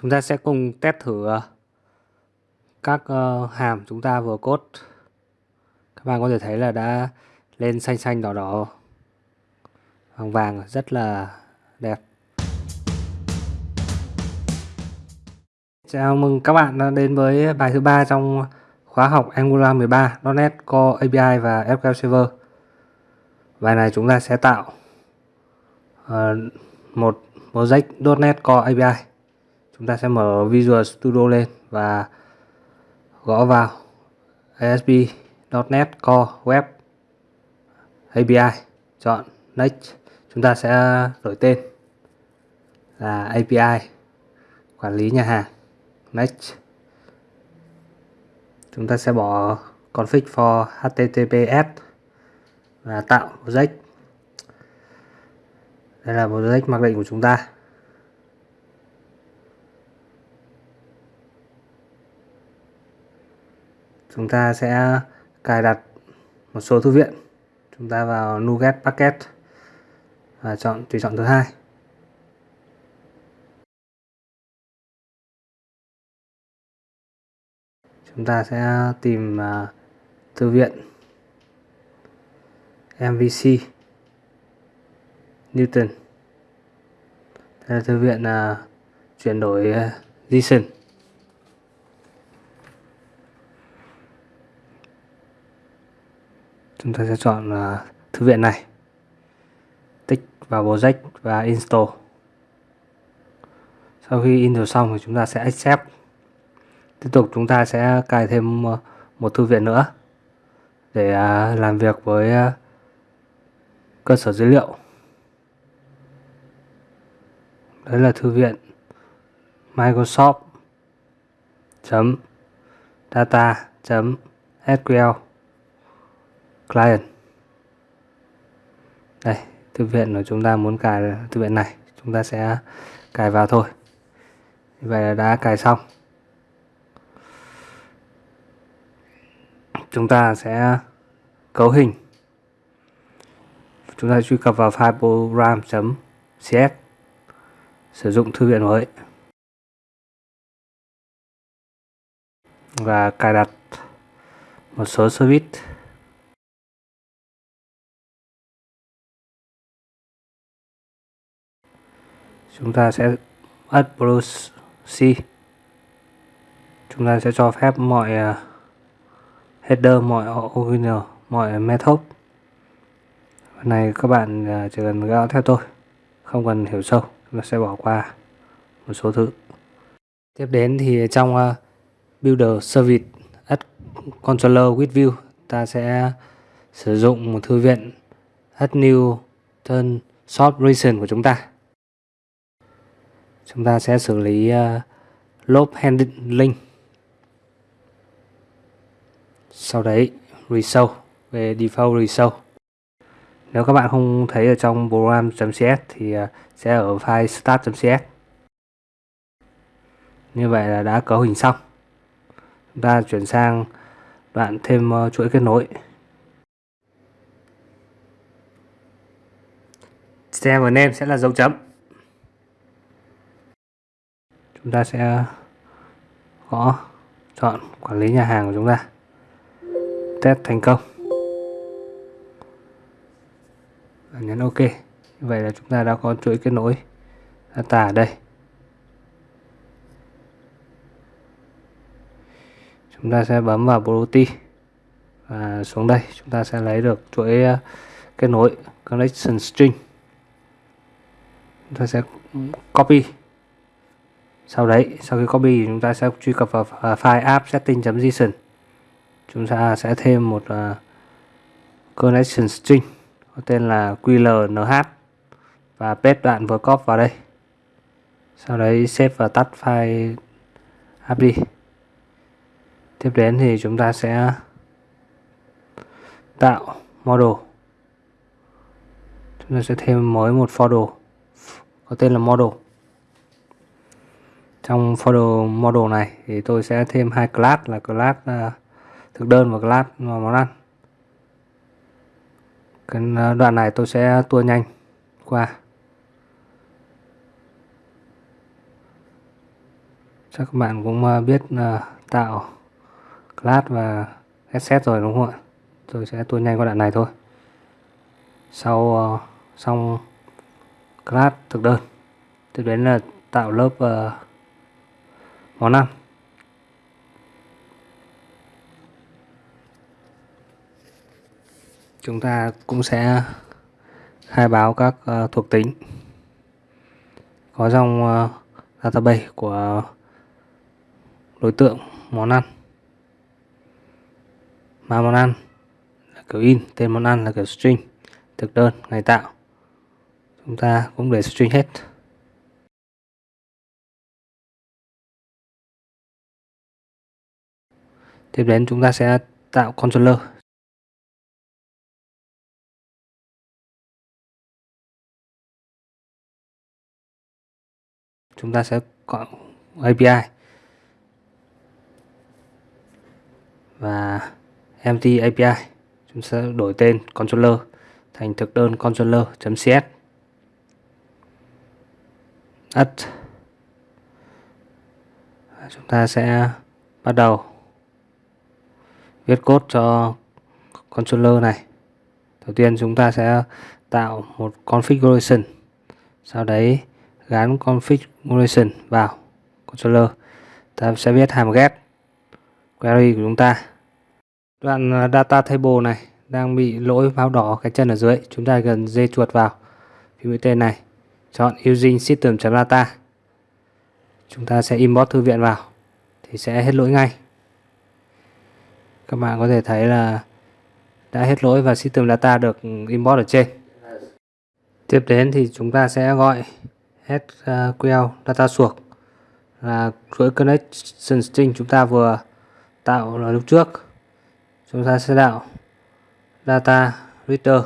Chúng ta sẽ cùng test thử ờ, các ờ, hàm chúng ta vừa code. Các bạn có thể thấy là đã lên xanh xanh đỏ đỏ vàng vàng rất là đẹp. Chào mừng các bạn đã đến với bài thứ ba trong khóa học Angular 13, .NET Core API và SQL Server. Bài này chúng ta sẽ tạo uh, một project .NET Core API chúng ta sẽ mở Visual Studio lên và gõ vào ASP.NET Core, Web API chọn Next. Chúng ta sẽ đổi tên là API quản lý nhà hàng Next. Chúng ta sẽ bỏ config for HTTPS và tạo project. Đây là project mặc định của chúng ta. Chúng ta sẽ cài đặt một số thư viện. Chúng ta vào NuGet Packet và chọn tùy chọn thứ hai. Chúng ta sẽ tìm uh, thư viện MVC Newton. Đây là thư viện uh, chuyển đổi à, uh, JSON chúng ta sẽ chọn uh, thư viện này. Tích vào project và install. Sau khi install xong thì chúng ta sẽ accept. Tiếp tục chúng ta sẽ cài thêm à, một thư viện nữa để uh, làm việc với uh, cơ sở dữ liệu. Đấy là thư viện Microsoft data SQL client. Đây, thư viện của chúng ta muốn cài, thư viện này, chúng ta sẽ cài vào thôi. Vậy là đã cài xong. Chúng ta sẽ cấu hình. Chúng ta truy cập vào file program.cs sử dụng thư viện mới. Và cài đặt một số service. Chúng ta sẽ add proxy C. Chúng ta sẽ cho phép mọi à, header, mọi original, mọi method. Này các bạn à, chỉ cần gõ theo tôi, không cần hiểu sâu chúng ta sẽ bỏ qua một số thứ. Tiếp đến thì trong à, builder service add controller with view, ta sẽ sử dụng một thư viện add new turn short region của chúng ta chúng ta sẽ xử lý ờ, uh, loop handling. Sau đấy reshow về default reshow nếu các bạn không thấy ở trong program.cs thì uh, sẽ ở file start.cs như vậy là đã cấu hình xong. Chúng ta chuyển sang đoạn thêm uh, chuỗi kết nối. Xem và name sẽ là dấu chấm chúng ta sẽ gõ chọn quản lý nhà hàng của chúng ta. Test thành công. Và nhấn ok. Như vậy là chúng ta đã có chuỗi kết nối data ở đây. Chúng ta sẽ bấm vào property và xuống đây. Chúng ta sẽ lấy được chuỗi ờ, kết nối connection string. Chúng ta sẽ copy sau đấy sau khi copy chúng ta sẽ truy cập vào à, file app setting.json chúng ta sẽ thêm một uh, connection string có tên là qlnh và paste đoạn vừa copy vào đây. Sau đấy save và tắt file app đi. Tiếp đến thì chúng ta sẽ tạo model. Chúng ta sẽ thêm mới một folder có tên là model trong folder model này thì tôi sẽ thêm hai class là class uh, thực đơn và class món ăn. Cái à, đoạn này tôi sẽ tua nhanh qua. Chắc các bạn cũng à, biết uh, tạo class và asset rồi đúng không ạ? Tôi sẽ tua nhanh qua đoạn này thôi. Sau uh, xong class thực đơn tiếp đến là tạo lớp uh, món ăn chúng ta cũng sẽ khai báo các uh, thuộc tính. Có trong uh, ờ, database của đối tượng món ăn. Mà món ăn là kiểu in tên món ăn là kiểu string thực đơn ngày tạo. Chúng ta cũng để string hết. Tiếp đến chúng ta sẽ tạo controller. Chúng ta sẽ gọi API và empty API chúng sẽ đổi tên controller thành thực đơn controller.cs at chúng ta sẽ bắt đầu viết code cho controller này. Đầu tiên chúng ta sẽ tạo một configuration, sau đấy gắn configuration vào controller. Ta sẽ viết hàm get query của chúng ta. Đoạn à, data table này đang bị lỗi báo đỏ cái chân ở dưới. Chúng ta cần dây chuột vào. Phím mũi tên này, chọn using system.data chúng ta sẽ import thư viện vào. Thì sẽ hết lỗi ngay các bạn có thể thấy là đã hết lỗi và system data được import ở trên. Tiếp đến thì chúng ta sẽ gọi SQL à, data source là chuỗi connection string chúng ta vừa tạo ở lúc trước. Chúng ta sẽ tạo data reader.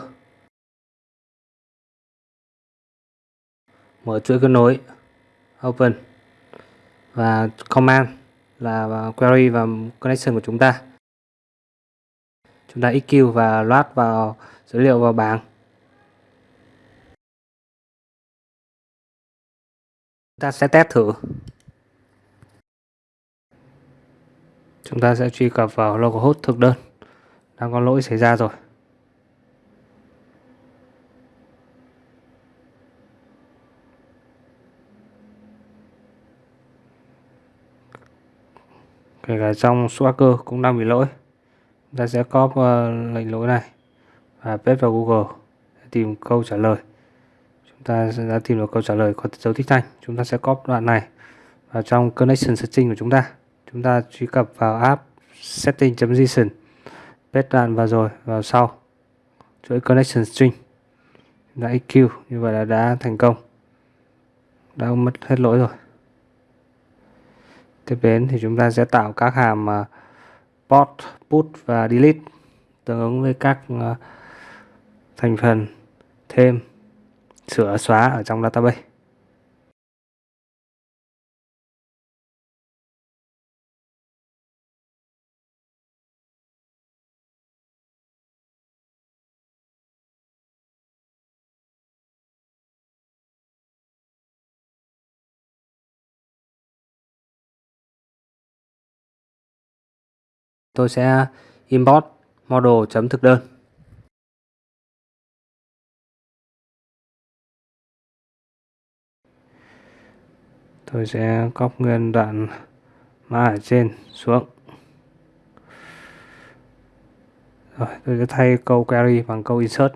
Mở chuỗi kết nối, open và command là query và connection của chúng ta chúng ta EQ và load vào dữ liệu vào bảng. Chúng ta sẽ test thử. Chúng ta sẽ truy cập vào localhost thực đơn. Đang có lỗi xảy ra rồi. Kể cả trong Swagger cũng đang bị lỗi ta sẽ copy ờ, lệnh lỗi này và paste vào Google để tìm câu trả lời. Chúng ta sẽ đã tìm được câu trả lời có dấu tích thanh chúng ta sẽ copy đoạn này vào trong connection setting của chúng ta. Chúng ta truy cập vào app setting.json paste đoạn vào rồi vào sau chuỗi connection string. Đã EQ như vậy là đã thành công. Đã mất hết lỗi rồi. Tiếp đến thì chúng ta sẽ tạo các hàm uh, port, put và delete tương ứng với các ờ, thành phần thêm sửa xóa ở trong database. Tôi sẽ import model chấm thực đơn. Tôi sẽ copy nguyên đoạn mã ở trên xuống. Rồi, tôi sẽ thay câu query bằng câu insert.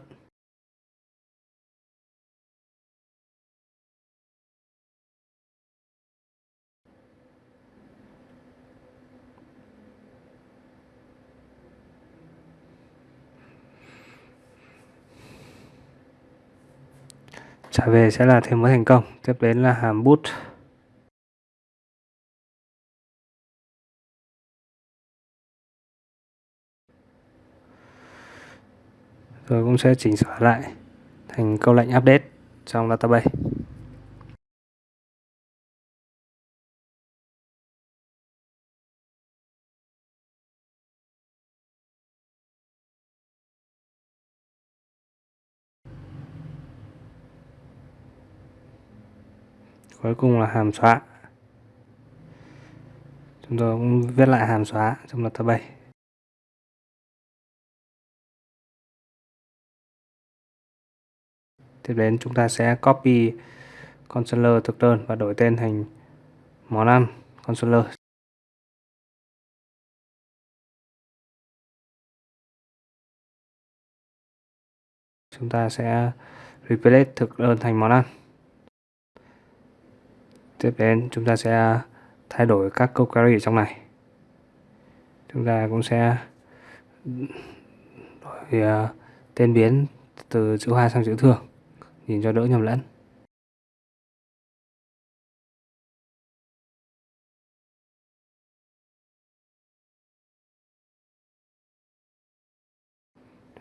Trả về sẽ là thêm mới thành công. Tiếp đến là hàm boot rồi cũng sẽ chỉnh sửa lại thành câu lệnh update trong database. Cuối cùng là hàm xóa. Chúng tôi cũng viết lại hàm xóa trong luật tab 7 tiếp đến chúng ta sẽ copy controller thực đơn và đổi tên thành món ăn controller. Chúng ta sẽ replace thực đơn thành món ăn tiếp đến chúng ta sẽ thay đổi các câu query trong này. Chúng ta cũng sẽ đổi uh, tên biến từ chữ hoa sang chữ thường nhìn cho đỡ nhầm lẫn.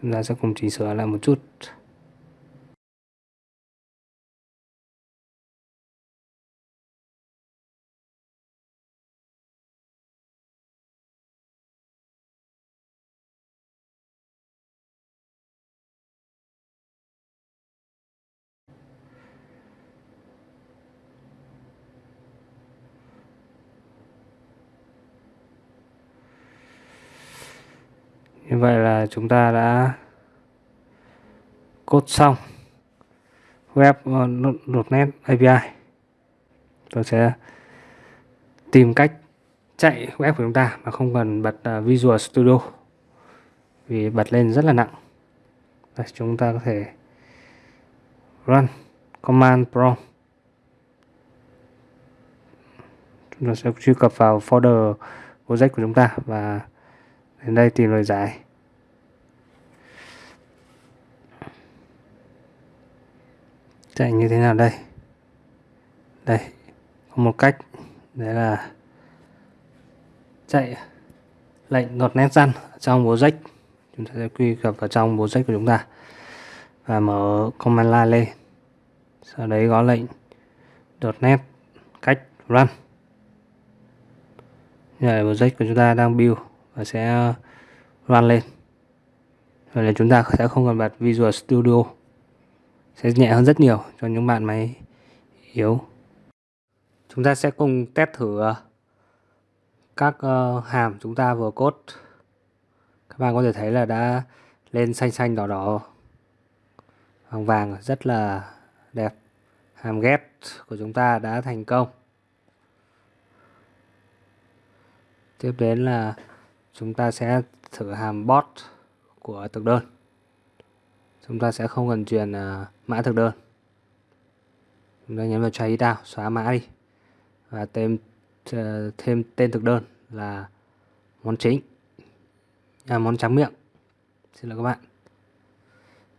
Chúng ta sẽ cùng chỉnh sửa lại một chút như vậy là chúng ta đã cốt xong web uh, .NET API tôi sẽ tìm cách chạy web của chúng ta mà không cần bật uh, Visual Studio vì bật lên rất là nặng. Đây, chúng ta có thể run command prompt. Chúng ta sẽ truy cập vào folder project của chúng ta và đến đây tìm lời giải. Chạy như thế nào đây? Đây, có một cách. Đấy là chạy lệnh đột nét răn trong bố rách. Chúng ta sẽ quy cập vào trong bố rách của chúng ta và mở command line lên. Sau đấy có lệnh đột nét cách run như là project của chúng ta đang build và sẽ run lên. Vậy là chúng ta sẽ không cần bật Visual Studio sẽ nhẹ hơn rất nhiều cho những bạn máy yếu. Chúng ta sẽ cùng test thử ờ, các ờ, hàm chúng ta vừa cốt. các bạn có thể thấy là đã lên xanh xanh đỏ đỏ. Vàng vàng, rất là đẹp. Hàm ghép của chúng ta đã thành công. Tiếp đến là chúng ta sẽ thử hàm bot của thực đơn chúng ta sẽ không cần truyền uh, mã thực đơn. Chúng ta nhấn vào try it out xóa mã đi. Và thêm uh, thêm tên thực đơn là món chính. À, món trắng miệng. Xin lỗi các bạn.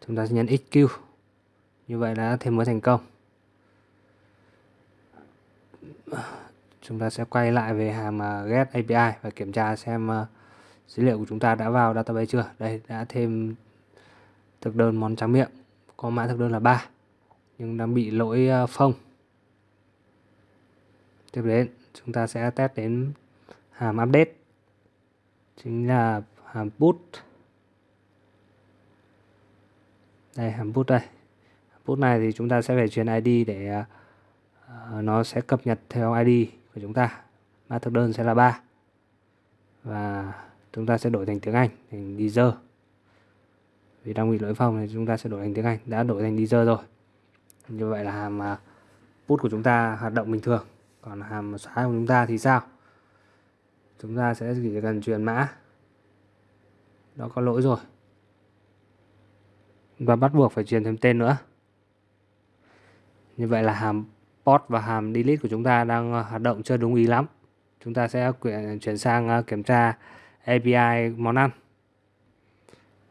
Chúng ta sẽ nhấn xq như vậy đã thêm mới thành công. Chúng ta sẽ quay lại về hàm uh, get API và kiểm tra xem uh, dữ liệu của chúng ta đã vào database chưa? Đây đã thêm thực đơn món tráng miệng có mã thực đơn là 3 nhưng đang bị lỗi à, phông. Tiếp đến chúng ta sẽ test đến hàm update chính là hàm put. Đây hàm put đây. Put này thì chúng ta sẽ phải truyền ID để uh, nó sẽ cập nhật theo ID của chúng ta. Mã thực đơn sẽ là 3 và chúng ta sẽ đổi thành tiếng Anh thành Deezer vì đang bị lỗi phòng thì chúng ta sẽ đổi thành tiếng Anh. Đã đổi thành Deezer rồi. Như vậy là hàm à, put của chúng ta hoạt động bình thường. Còn hàm xóa của chúng ta thì sao? Chúng ta sẽ chỉ cần truyền mã. Đó có lỗi rồi. Và bắt buộc phải truyền thêm tên nữa. Như vậy là hàm post và hàm delete của chúng ta đang à, hoạt động chưa đúng ý lắm. Chúng ta sẽ à, chuyển sang kiểm tra API món ăn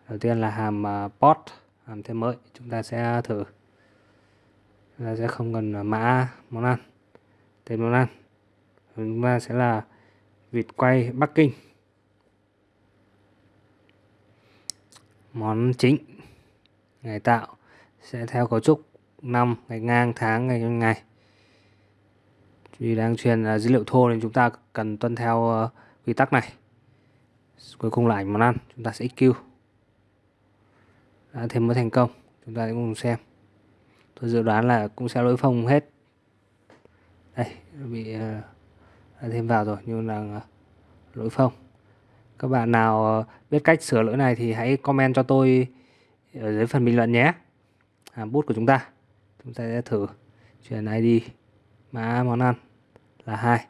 đầu tiên là hàm à, port hàm thêm mới chúng ta sẽ thử. Chúng ta sẽ không cần à, mã món ăn tên món ăn. Chúng ta sẽ là vịt quay Bắc Kinh. Món chính, ngày tạo, sẽ theo cấu trúc năm, ngày ngang, tháng, ngày ngày. Vì đang truyền à, dữ liệu thô nên chúng ta cần tuân theo ờ, quy tắc này. Cuối cùng là ảnh món ăn, chúng ta sẽ xq đã thêm mới thành công. Chúng ta sẽ cùng xem. Tôi dự đoán là cũng sẽ lỗi phông hết. Đây bị đã thêm vào rồi nhưng là ờ, lỗi phông các bạn nào ờ, biết cách sửa lỗi này thì hãy comment cho tôi ở dưới phần bình luận nhé. Hàm bút của chúng ta. Chúng ta sẽ thử truyền ID mã món ăn là hai.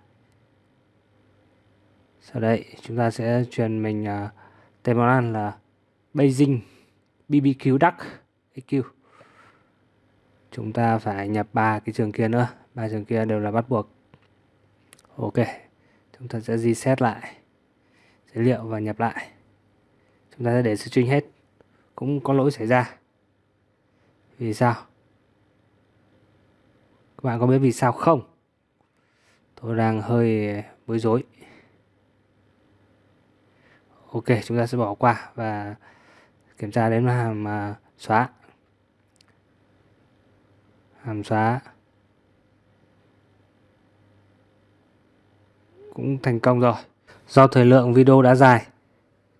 Sau đây chúng ta sẽ truyền mình uh, tên món ăn là Beijing. BBQ Duck. EQ chúng ta phải nhập ba cái trường kia nữa. Ba trường kia đều là bắt buộc. Ok. Chúng ta sẽ reset lại dữ liệu và nhập lại. Chúng ta sẽ để string hết. Cũng có lỗi xảy ra. Vì sao? Các bạn có biết vì sao không? Tôi đang hơi bối rối. Ok, chúng ta sẽ bỏ qua và kiểm tra đến hàm uh, xóa. Hàm xóa. Cũng thành công rồi. Do thời lượng video đã dài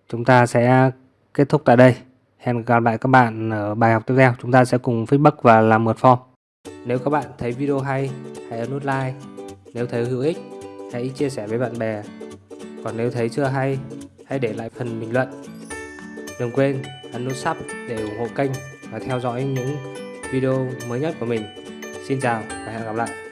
chúng ta sẽ kết thúc tại đây. Hẹn gặp lại các bạn ở bài học tiếp theo. Chúng ta sẽ cùng feedback và làm mượt form. Nếu các bạn thấy video hay hãy ấn nút like. Nếu thấy hữu ích hãy chia sẻ với bạn bè. Còn nếu thấy chưa hay hãy để lại phần bình luận. Đừng quên ấn nút sub để ủng hộ kênh và theo dõi những video mới nhất của mình. Xin chào và hẹn gặp lại.